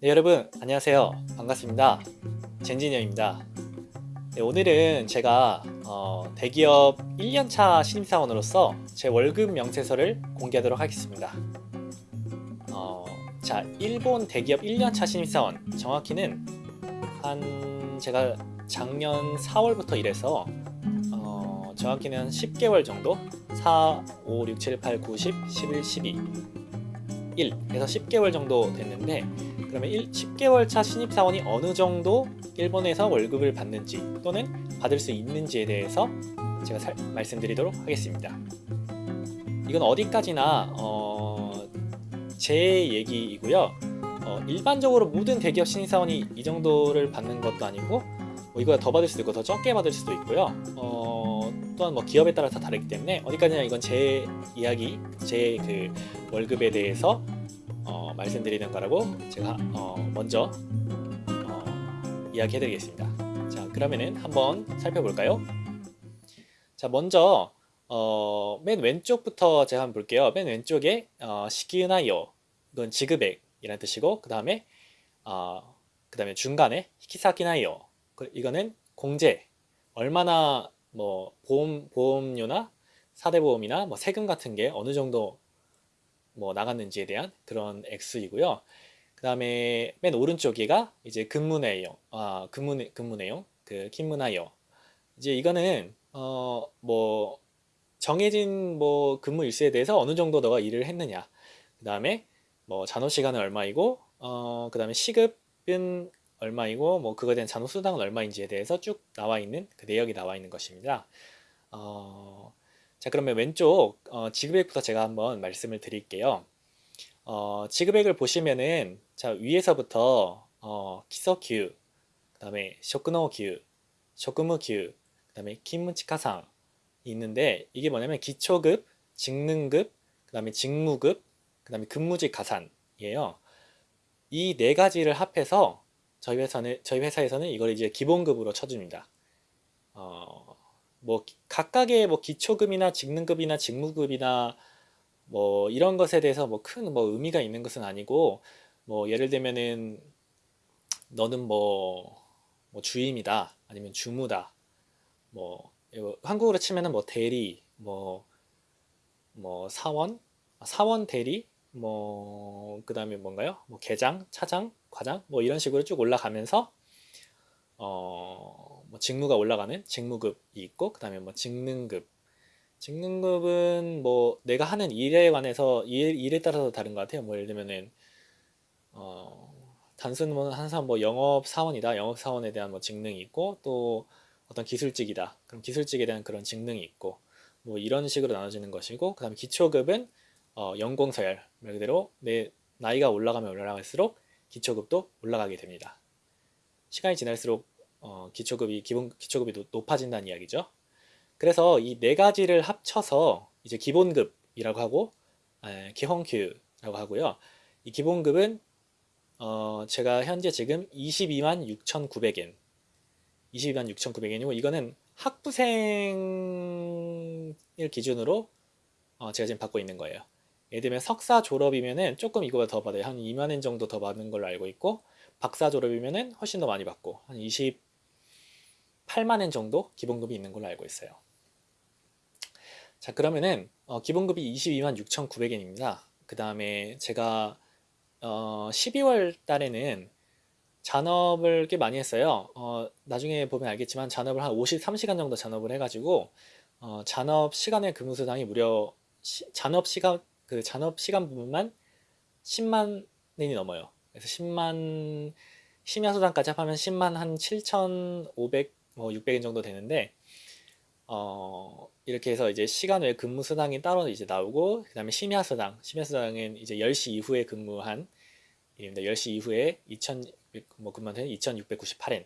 네, 여러분 안녕하세요. 반갑습니다. 젠지니어입니다. 네, 오늘은 제가 어, 대기업 1년차 신입사원으로서 제 월급 명세서를 공개하도록 하겠습니다. 어, 자 일본 대기업 1년차 신입사원. 정확히는 한 제가 작년 4월부터 일해서 어, 정확히는 10개월 정도? 4, 5, 6, 7, 8, 9, 10, 11, 12 1 그래서 10개월 정도 됐는데 그러면 1, 10개월 차 신입사원이 어느 정도 일본에서 월급을 받는지 또는 받을 수 있는지에 대해서 제가 살, 말씀드리도록 하겠습니다. 이건 어디까지나 어, 제 얘기이고요. 어, 일반적으로 모든 대기업 신입사원이 이 정도를 받는 것도 아니고 뭐 이거보다 더 받을 수도 있고 더 적게 받을 수도 있고요. 어, 또한 뭐 기업에 따라서 다르기 때문에 어디까지나 이건 제 이야기, 제 그 월급에 대해서 어, 말씀드리는 거라고 제가 어, 먼저 어, 이야기해 드리겠습니다. 자 그러면은 한번 살펴볼까요? 자 먼저 어, 맨 왼쪽부터 제가 한번 볼게요. 맨 왼쪽에 어, 시기나요 이건 지급액 이라는 뜻이고 그 다음에 어, 그 다음에 중간에 히키사키나요. 이거는 공제. 얼마나 뭐 보험 보험료나 사대보험이나 뭐 세금 같은 게 어느 정도 뭐 나갔는지에 대한 그런 X이고요. 그 다음에 맨 오른쪽이가 이제 근무 내용, 아, 근무, 근무 내용, 그勤務 나요. 이제 이거는 어 뭐 정해진 뭐 근무 일수에 대해서 어느 정도 너가 일을 했느냐. 그 다음에 뭐 잔호 시간은 얼마이고, 어 그 다음에 시급은 얼마이고, 뭐 그거에 대한 잔호 수당은 얼마인지에 대해서 쭉 나와 있는 그 내역이 나와 있는 것입니다. 어 자 그러면 왼쪽 어, 지급액부터 제가 한번 말씀을 드릴게요. 어, 지급액을 보시면은 자 위에서부터 어, 기서큐, 그 다음에 쇼크노큐, 쇼크무큐, 그 다음에 김무치카상 있는데 이게 뭐냐면 기초급, 직능급, 그 다음에 직무급, 그 다음에 근무직 가산이에요. 이 네 가지를 합해서 저희 회사는 저희 회사에서는 이걸 이제 기본급으로 쳐줍니다. 어, 뭐 각각의 뭐 기초급이나 직능급이나 직무급이나 뭐 이런 것에 대해서 뭐큰뭐 의미가 있는 것은 아니고 뭐 예를 들면은 너는 뭐, 뭐 주임이다 아니면 주무다. 뭐 한국으로 치면은 뭐 대리 뭐뭐 사원 아, 사원 대리 뭐 그다음에 뭔가요? 뭐 계장 차장 과장 뭐 이런 식으로 쭉 올라가면서 어 뭐 직무가 올라가는 직무급이 있고 그 다음에 뭐 직능급. 직능급은 뭐 내가 하는 일에 관해서 일, 일에 따라서 다른 것 같아요. 뭐 예를 들면은 어 단순 뭐 항상 뭐 영업 사원이다. 영업 사원에 대한 뭐 직능이 있고 또 어떤 기술직이다. 그럼 기술직에 대한 그런 직능이 있고 뭐 이런 식으로 나눠지는 것이고 그 다음에 기초급은 어 연공 서열 말 그대로 내 나이가 올라가면 올라갈수록 기초급도 올라가게 됩니다. 시간이 지날수록 어, 기초급이 기본 기초급이 높아진다는 이야기죠. 그래서 이 네 가지를 합쳐서 이제 기본급이라고 하고 에, 기홍큐라고 하고요. 이 기본급은 어, 제가 현재 지금 22만 6,900엔 22만 6,900엔이고 이거는 학부생을 기준으로 어, 제가 지금 받고 있는 거예요. 예를 들면 석사 졸업이면은 조금 이거보다 더 받아요. 한 2만 엔 정도 더 받는 걸로 알고 있고 박사 졸업이면은 훨씬 더 많이 받고 한 20, 8만엔 정도 기본급이 있는 걸로 알고 있어요. 자 그러면은 어, 기본급이 22만 6,900엔입니다. 그 다음에 제가 어, 12월 달에는 잔업을 꽤 많이 했어요. 어, 나중에 보면 알겠지만 잔업을 한 53시간 정도 잔업을 해가지고 어, 잔업 시간의 근무수당이 무려 시, 잔업 시간 그 잔업 시간 부분만 10만 엔이 넘어요. 그래서 10만 심야 수당까지 합하면 10만 한 7,500 뭐 600엔 정도 되는데 어, 이렇게 해서 이제 시간 외 근무 수당이 따로 이제 나오고 그 다음에 심야 수당 심야 수당은 이제 10시 이후에 근무한 일입니다. 10시 이후에 2,600, 뭐 근무한 2,698엔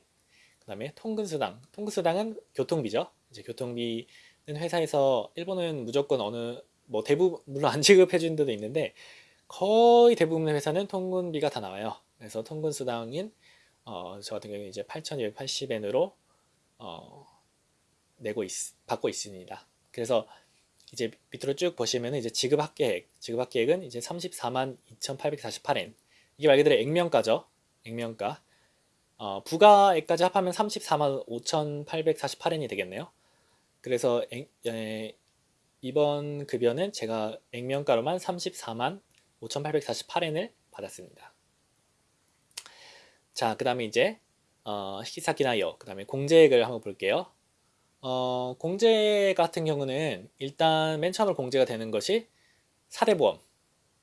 그 다음에 통근 수당 통근 수당은 교통비죠. 이제 교통비는 회사에서 일본은 무조건 어느 뭐 대부분 물론 안 지급해 주는 데도 있는데 거의 대부분의 회사는 통근비가 다 나와요. 그래서 통근 수당인 어, 저 같은 경우는 이제 8,280엔으로 어, 내고 있, 받고 있습니다. 그래서 이제 밑으로 쭉 보시면 이제 지급 합계액, 지급 합계액은 이제 34만 2,848엔. 이게 말 그대로 액면가죠. 액면가. 어, 부가액까지 합하면 34만 5,848엔이 되겠네요. 그래서 액- 에, 이번 급여는 제가 액면가로만 34만 5,848엔을 받았습니다. 자, 그 다음에 이제 어, 히키사키나요. 그 다음에 공제액을 한번 볼게요. 어, 공제 같은 경우는 일단 맨 처음으로 공제가 되는 것이 사대보험,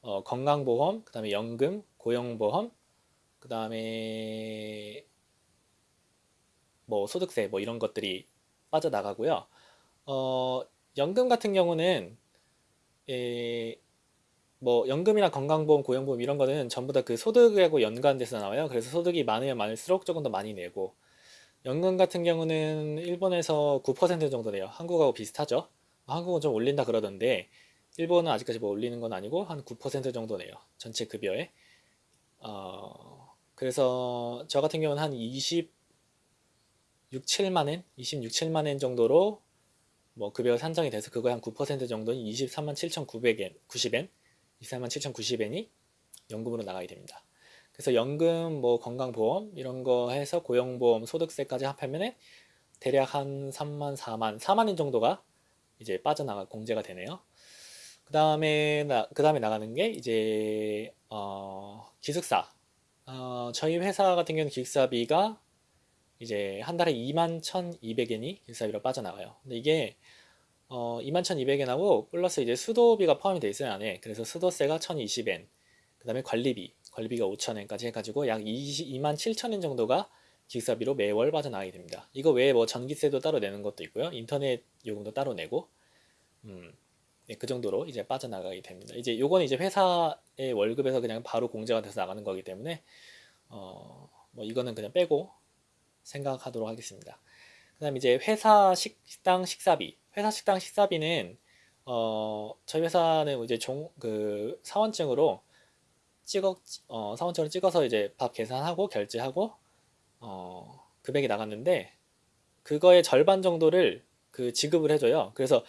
어, 건강보험, 그 다음에 연금, 고용보험, 그 다음에 뭐 소득세 뭐 이런 것들이 빠져나가고요. 어, 연금 같은 경우는 에, 뭐 연금이나 건강보험, 고용보험 이런 거는 전부 다 그 소득하고 연관돼서 나와요. 그래서 소득이 많으면 많을수록 조금 더 많이 내고 연금 같은 경우는 일본에서 9% 정도 내요. 한국하고 비슷하죠. 한국은 좀 올린다 그러던데 일본은 아직까지 뭐 올리는 건 아니고 한 9% 정도 내요. 전체 급여에. 어, 그래서 저 같은 경우는 한 26, 7만 엔, 26, 7만 엔 정도로 뭐 급여가 산정이 돼서 그거에 한 9% 정도는 23만 7,900엔, 90엔, 23만 7,090엔이 연금으로 나가게 됩니다. 그래서 연금, 뭐 건강보험 이런 거 해서 고용보험, 소득세까지 합하면은 대략 한 3만, 4만, 4만 엔 정도가 이제 빠져나가 공제가 되네요. 그 다음에 나, 그 다음에 나가는 게 이제 어, 기숙사. 어, 저희 회사 같은 경우는 기숙사비가 이제 한 달에 2만 1,200엔이 기숙사비로 빠져나가요. 근데 이게 어, 2만 1,200엔하고 플러스 이제 수도비가 포함이 돼 있어요 안에. 그래서 수도세가 1,020엔. 그 다음에 관리비, 관리비가 5,000엔까지 해가지고 약 20, 2만 7천엔 정도가 기숙사비로 매월 빠져나가게 됩니다. 이거 외에 뭐 전기세도 따로 내는 것도 있고요. 인터넷 요금도 따로 내고, 음, 네, 그 정도로 이제 빠져나가게 됩니다. 이제 요거는 이제 회사의 월급에서 그냥 바로 공제가 돼서 나가는 거기 때문에, 어, 뭐 이거는 그냥 빼고 생각하도록 하겠습니다. 그 다음에 이제 회사 식 당 식사비. 회사 식당 식사비는, 어, 저희 회사는 이제 종, 그 사원증으로 찍어, 어, 사원증을 찍어서 이제 밥 계산하고 결제하고, 어, 금액이 나갔는데, 그거의 절반 정도를 그 지급을 해줘요. 그래서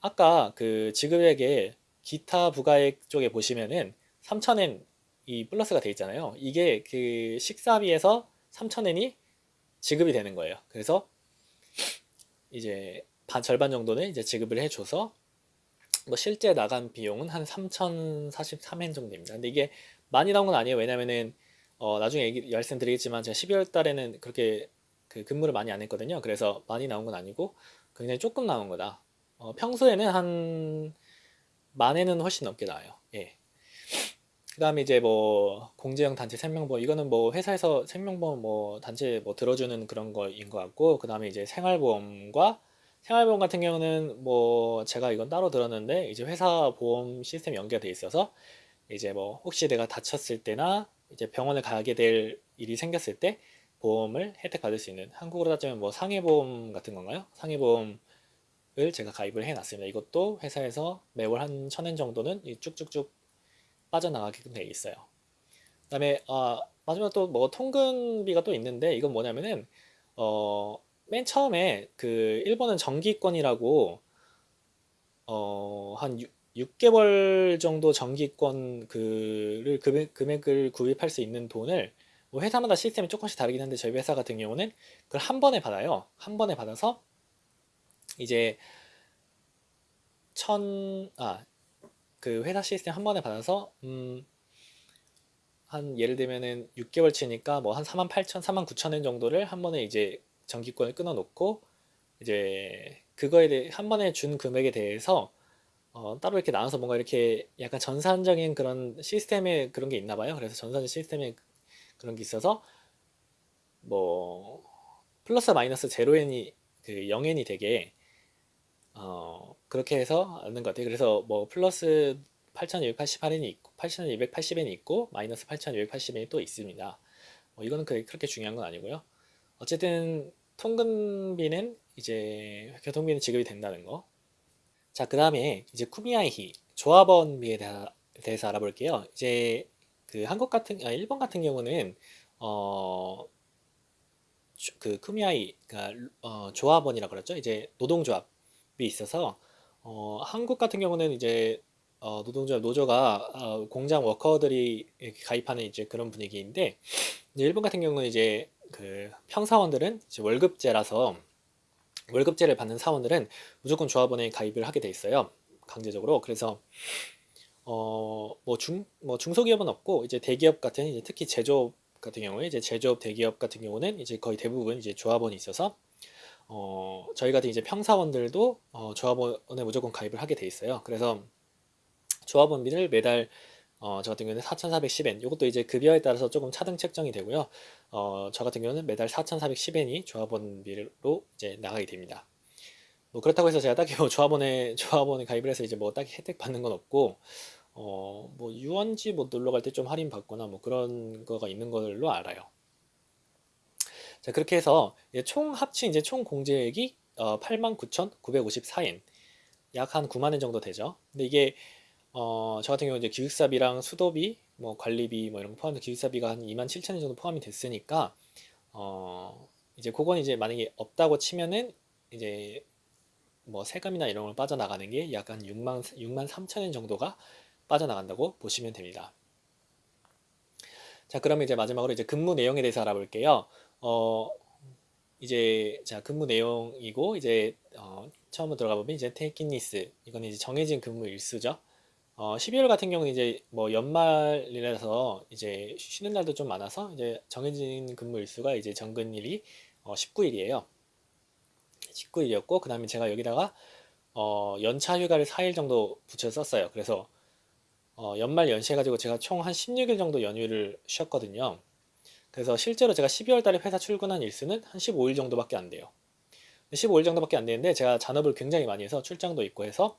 아까 그 지급액에 기타 부가액 쪽에 보시면은 3,000엔 이 플러스가 돼 있잖아요. 이게 그 식사비에서 3,000엔이 지급이 되는 거예요. 그래서 이제 반 절반 정도는 이제 지급을 해줘서 뭐 실제 나간 비용은 한 3,043엔 정도 됩니다. 근데 이게 많이 나온 건 아니에요. 왜냐면은 어 나중에 얘기 말씀 드리겠지만 제가 12월 달에는 그렇게 그 근무를 많이 안 했거든요. 그래서 많이 나온 건 아니고 굉장히 조금 나온 거다. 어 평소에는 한 만에는 훨씬 넘게 나와요. 예. 그 다음에 이제 뭐 공제형 단체 생명보험 이거는 뭐 회사에서 생명보험 뭐 단체 뭐 들어주는 그런 거인 것 같고 그 다음에 이제 생활보험과 생활보험 같은 경우는 뭐 제가 이건 따로 들었는데 이제 회사 보험 시스템 연결돼 있어서 이제 뭐 혹시 내가 다쳤을 때나 이제 병원을 가게 될 일이 생겼을 때 보험을 혜택 받을 수 있는 한국으로 따지면 뭐 상해보험 같은 건가요? 상해보험을 제가 가입을 해놨습니다. 이것도 회사에서 매월 한 천엔 정도는 이 쭉쭉쭉 빠져나가게끔 돼 있어요. 그 다음에 아, 마지막 또 뭐 통근비가 또 있는데 이건 뭐냐면은 어, 맨 처음에 그 일본은 정기권이라고 어, 한 6, 개월 정도 정기권 그를 금액, 금액을 구입할 수 있는 돈을 뭐 회사마다 시스템이 조금씩 다르긴 한데 저희 회사 같은 경우는 그걸 한 번에 받아요. 한 번에 받아서 이제 천, 아, 그 회사 시스템 한 번에 받아서 음, 한 예를 들면은 6개월 치니까 뭐 한 4만 8천, 4만 9천 엔 정도를 한 번에 이제 정기권을 끊어 놓고 이제 그거에 대해 한 번에 준 금액에 대해서 어, 따로 이렇게 나눠서 뭔가 이렇게 약간 전산적인 그런 시스템에 그런 게 있나 봐요. 그래서 전산 시스템에 그런 게 있어서 뭐 플러스 마이너스 제로엔이 그 0엔이 되게 어, 그렇게 해서 하는 것 같아요. 그래서 뭐 플러스 8,288엔이 있고 8,280엔이 있고 마이너스 8,280엔이 또 있습니다. 뭐 이거는 그- 그렇게 중요한 건 아니고요. 어쨌든 통근비는 이제 교통비는 지급이 된다는 거. 자, 그 다음에 이제 쿠미아이히 조합원비에 대해서 알아볼게요. 이제 그 한국 같은 아, 일본 같은 경우는 어, 주- 그 쿠미아이 그러니까 어, 조합원이라 그랬죠. 이제 노동조합이 있어서 어, 한국 같은 경우는 이제 어, 노동조합 노조가 어, 공장 워커들이 가입하는 이제 그런 분위기인데 이제 일본 같은 경우는 이제 그 평사원들은 이제 월급제라서 월급제를 받는 사원들은 무조건 조합원에 가입을 하게 돼 있어요. 강제적으로. 그래서 어뭐 중 뭐 중소기업은 없고 이제 대기업 같은 이제 특히 제조업 같은 경우에 이제 제조업 대기업 같은 경우는 이제 거의 대부분 이제 조합원이 있어서 어 저희 같은 이제 평사원들도 어 조합원에 무조건 가입을 하게 돼 있어요. 그래서 조합원비를 매달 어, 저 같은 경우는 4,410엔. 이것도 이제 급여에 따라서 조금 차등 책정이 되고요. 어, 저 같은 경우는 매달 4,410엔이 조합원비로 이제 나가게 됩니다. 뭐 그렇다고 해서 제가 딱히 뭐 조합원에 조합원에 가입을 해서 이제 뭐 딱히 혜택 받는 건 없고 어, 뭐 유원지 뭐 놀러 갈 때 좀 할인 받거나 뭐 그런 거가 있는 걸로 알아요. 자, 그렇게 해서 총 합친 이제 총 공제액이 어, 89,954엔. 약 한 9만 원 정도 되죠. 근데 이게 어, 저 같은 경우 이제 기숙사비랑 수도비, 뭐 관리비 뭐 이런 거 포함해서 기숙사비가 한 2만 7천 원 정도 포함이 됐으니까 어, 이제 그건 이제 만약에 없다고 치면은 이제 뭐 세금이나 이런 걸 빠져나가는 게 약 한 6만 6만 3천 원 정도가 빠져나간다고 보시면 됩니다. 자, 그러면 이제 마지막으로 이제 근무 내용에 대해서 알아볼게요. 어, 이제 자 근무 내용이고 이제 어, 처음으로 들어가 보면 이제 테이킹리스 이건 이제 정해진 근무 일수죠. 어, 12월 같은 경우는 이제 뭐 연말이라서 이제 쉬는 날도 좀 많아서 이제 정해진 근무 일수가 이제 정근일이 어, 19일이에요. 19일이었고 그 다음에 제가 여기다가 어, 연차 휴가를 4일 정도 붙여 썼어요. 그래서 어, 연말 연시해가지고 제가 총 한 16일 정도 연휴를 쉬었거든요. 그래서 실제로 제가 12월 달에 회사 출근한 일수는 한 15일 정도밖에 안 돼요. 15일 정도밖에 안 되는데 제가 잔업을 굉장히 많이 해서 출장도 있고 해서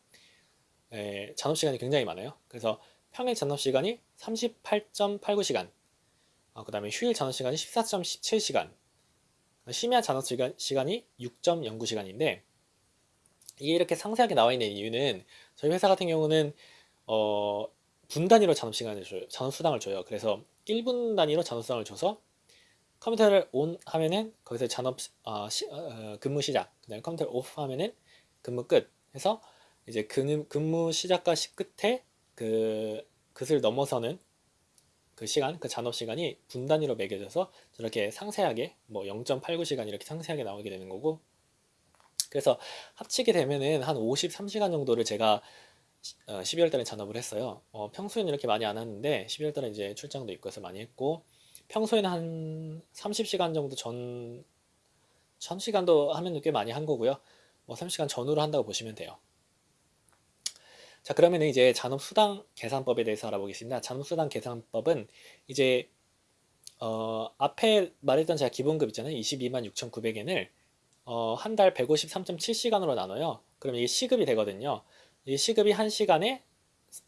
에, 잔업 시간이 굉장히 많아요. 그래서 평일 잔업 시간이 38.89시간, 어, 그 다음에 휴일 잔업 시간이 14.17시간, 심야 잔업 시간, 시간이 6.09시간인데 이게 이렇게 상세하게 나와 있는 이유는 저희 회사 같은 경우는 어, 분 단위로 잔업 시간을 줘요. 잔업 수당을 줘요. 그래서 1분 단위로 잔업 수당을 줘서 컴퓨터를 온 하면은 거기서 잔업 어, 시, 어, 근무 시작, 그다음에 컴퓨터를 오프 하면은 근무 끝 해서 이제 근무, 근무 시작과 시 끝에 그 그을 넘어서는 그 시간, 그 잔업 시간이 분 단위로 매겨져서 저렇게 상세하게 뭐 0.89시간 이렇게 상세하게 나오게 되는 거고 그래서 합치게 되면은 한 53시간 정도를 제가 어, 12월 달에 잔업을 했어요. 어, 평소에는 이렇게 많이 안 하는데 12월 달에 이제 출장도 있고 해서 많이 했고 평소에는 한 30시간 정도 전 1000시간도 하면 꽤 많이 한 거고요. 뭐 30시간 전후로 한다고 보시면 돼요. 자 그러면 이제 잔업수당 계산법에 대해서 알아보겠습니다. 잔업수당 계산법은 이제 어, 앞에 말했던 제가 기본급 있잖아요. 22만 6,900엔을 어, 한 달 153.7시간으로 나눠요. 그럼 이게 시급이 되거든요. 이 시급이 한 시간에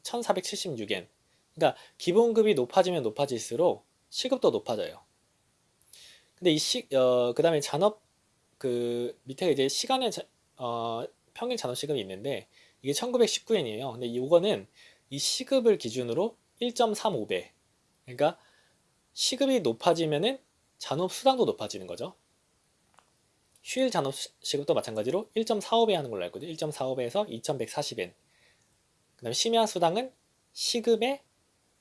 1,476엔. 그러니까 기본급이 높아지면 높아질수록 시급도 높아져요. 근데 이 시, 어, 그 다음에 잔업, 그 밑에 이제 시간의, 어, 평일 잔업 시급이 있는데 이게 1919엔이에요. 근데 이거는 이 시급을 기준으로 1.35배. 그러니까 시급이 높아지면은 잔업 수당도 높아지는 거죠. 휴일 잔업 시급도 마찬가지로 1.45배 하는 걸로 알고 있거든요. 1.45배에서 2140엔. 그 다음에 심야 수당은 시급의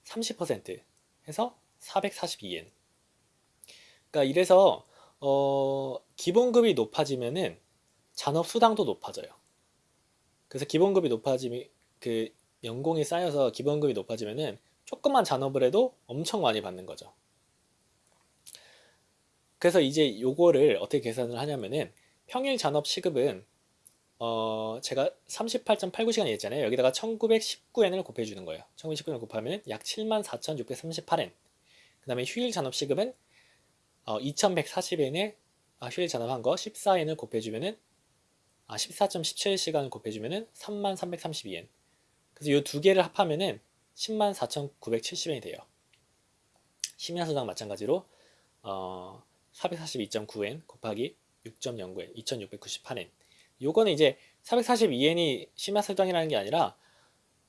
30% 해서 442엔. 그러니까 이래서 어, 기본급이 높아지면은 잔업 수당도 높아져요. 그래서 기본급이 높아지면 그 연공이 쌓여서 기본급이 높아지면은 조금만 잔업을 해도 엄청 많이 받는 거죠. 그래서 이제 요거를 어떻게 계산을 하냐면은 평일 잔업 시급은 어 제가 38.89시간 했잖아요. 여기다가 1919엔을 곱해주는 거예요. 1919엔을 곱하면 약 74,638엔. 그 다음에 휴일 잔업 시급은 어, 2140엔에 아, 휴일 잔업한 거 14엔을 곱해주면은 아, 14.17시간을 곱해주면은 3332엔. 그래서 이 두 개를 합하면은 10만 4,970엔이 돼요. 심야수당 마찬가지로 어, 442.9엔 곱하기 6.09엔, 2,698엔. 요거는 이제 442엔이 심야수당이라는 게 아니라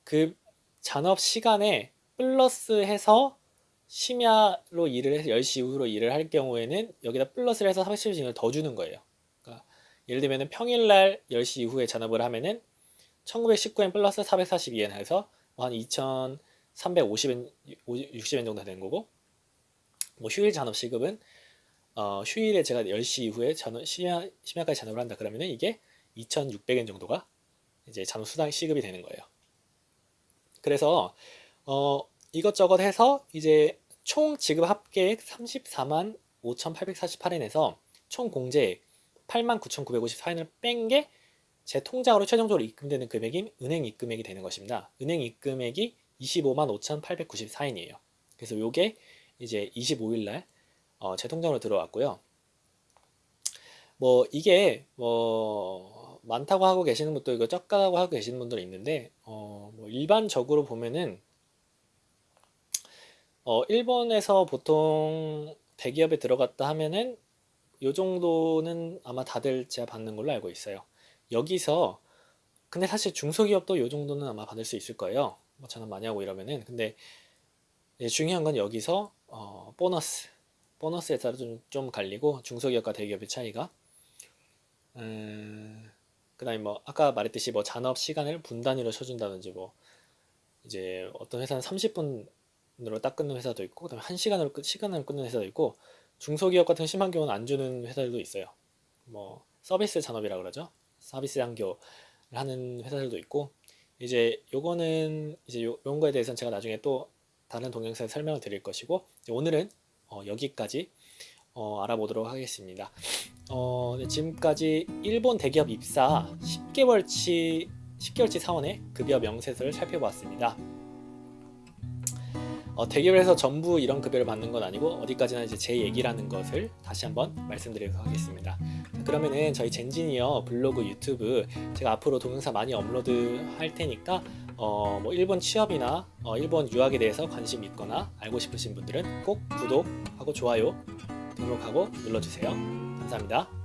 그 잔업 시간에 플러스해서 심야로 일을 해서 10시 이후로 일을 할 경우에는 여기다 플러스를 해서 472엔을 더 주는 거예요. 그러니까 예를 들면 평일날 10시 이후에 잔업을 하면은 1919엔 플러스 442엔 해서 한 2350엔, 60엔 정도 되는 거고 뭐 휴일 잔업 시급은 어, 휴일에 제가 10시 이후에 잔업, 심야, 심야까지 잔업을 한다 그러면은 이게 2,600엔 정도가 이제 잔업 수당 시급이 되는 거예요. 그래서 어, 이것저것 해서 이제 총 지급 합계액 34만 5,848엔에서 총 공제액 89,954엔을 뺀 게 제 통장으로 최종적으로 입금되는 금액인 은행 입금액이 되는 것입니다. 은행 입금액이 25만 5,894엔이에요. 그래서 요게 이제 25일 날 어, 제 통장으로 들어왔고요. 뭐 이게 뭐 많다고 하고 계시는 분도 이거 적다고 하고 계시는 분들이 있는데 어, 뭐 일반적으로 보면은 어, 일본에서 보통 대기업에 들어갔다 하면은 요 정도는 아마 다들 제가 받는 걸로 알고 있어요. 여기서 근데 사실 중소기업도 요 정도는 아마 받을 수 있을 거예요. 뭐 저는 많이 하고 이러면은 근데 중요한 건 여기서 어, 보너스 보너스에 따라 좀, 좀 갈리고 중소기업과 대기업의 차이가 음, 그 다음에 뭐 아까 말했듯이 뭐 잔업 시간을 분 단위로 쳐준다든지 뭐 이제 어떤 회사는 30분으로 딱 끊는 회사도 있고 그 다음에 1시간으로 끝, 시간으로 끊는 회사도 있고 중소기업 같은 심한 경우는 안 주는 회사들도 있어요. 뭐 서비스 잔업이라 그러죠. 서비스 장교를 하는 회사들도 있고 이제 요거는 이제 요, 요런 거에 대해서는 제가 나중에 또 다른 동영상에 설명을 드릴 것이고 오늘은 어, 여기까지 어, 알아보도록 하겠습니다. 어, 네, 지금까지 일본 대기업 입사 10개월치 10개월치 사원의 급여 명세서를 살펴보았습니다. 어, 대기업에서 전부 이런 급여를 받는 건 아니고 어디까지나 이제 제 얘기라는 것을 다시 한번 말씀드리도록 하겠습니다. 그러면은 저희 젠지니어 블로그 유튜브 제가 앞으로 동영상 많이 업로드 할 테니까 어, 뭐 일본 취업이나 어, 일본 유학에 대해서 관심 있거나 알고 싶으신 분들은 꼭 구독하고 좋아요 등록하고 눌러주세요. 감사합니다.